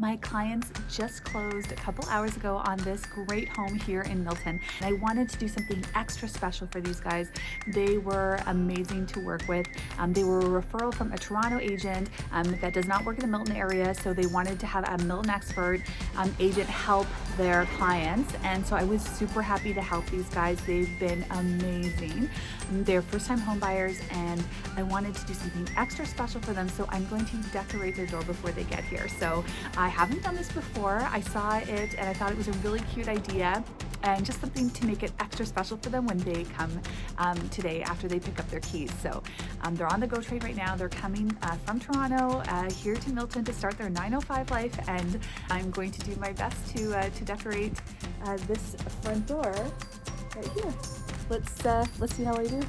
My clients just closed a couple hours ago on this great home here in Milton. And I wanted to do something extra special for these guys. They were amazing to work with. Um, they were a referral from a Toronto agent um, that does not work in the Milton area. So they wanted to have a Milton expert um, agent help their clients. And so I was super happy to help these guys. They've been amazing. They're first time home buyers and I wanted to do something extra special for them. So I'm going to decorate their door before they get here. So I haven't done this before. I saw it and I thought it was a really cute idea and just something to make it extra special for them when they come um, today after they pick up their keys. So um, they're on the GO train right now. They're coming uh, from Toronto uh, here to Milton to start their 905 life and I'm going to do my best to, uh, to decorate uh, this front door right here. Let's, uh, let's see how I do.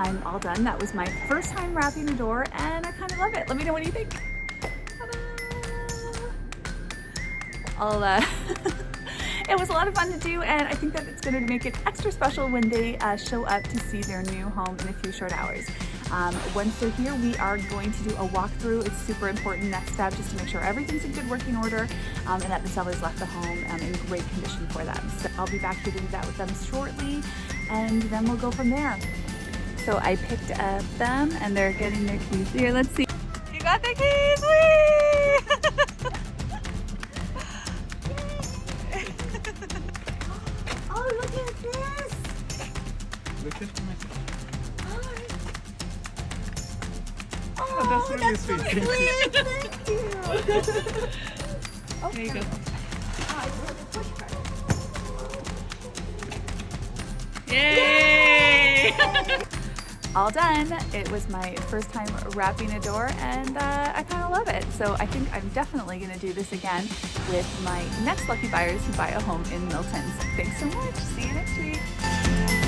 I'm all done. That was my first time wrapping a door and I kind of love it. Let me know what you think. I'll, uh, it was a lot of fun to do and I think that it's going to make it extra special when they uh, show up to see their new home in a few short hours. Um, once they're here, we are going to do a walkthrough. It's super important next step just to make sure everything's in good working order um, and that the sellers left the home um, in great condition for them. So I'll be back here to do that with them shortly and then we'll go from there. So I picked up them and they're getting their keys. Here, let's see. You got the keys! Whee! Oh, look at this! Look at my Oh, that's oh, really that's so sweet. sweet. Thank you. oh, There you go. All done. It was my first time wrapping a door and uh, I kind of love it. So I think I'm definitely going to do this again with my next lucky buyers who buy a home in Milton. So thanks so much. See you next week.